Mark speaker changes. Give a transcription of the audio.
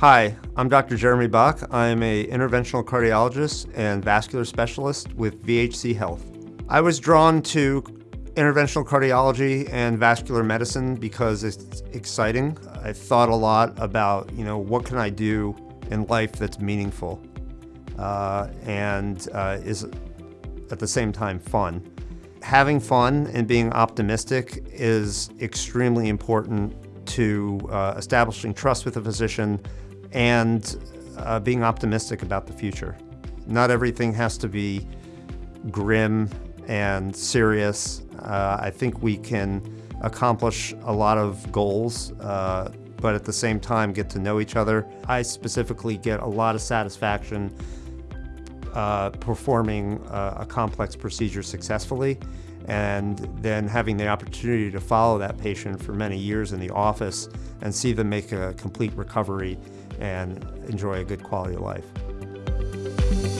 Speaker 1: Hi, I'm Dr. Jeremy Bach. I'm a interventional cardiologist and vascular specialist with VHC Health. I was drawn to interventional cardiology and vascular medicine because it's exciting. I thought a lot about, you know, what can I do in life that's meaningful uh, and uh, is at the same time fun. Having fun and being optimistic is extremely important to uh, establishing trust with a physician and uh, being optimistic about the future. Not everything has to be grim and serious. Uh, I think we can accomplish a lot of goals, uh, but at the same time get to know each other. I specifically get a lot of satisfaction uh, performing uh, a complex procedure successfully and then having the opportunity to follow that patient for many years in the office and see them make a complete recovery and enjoy a good quality of life.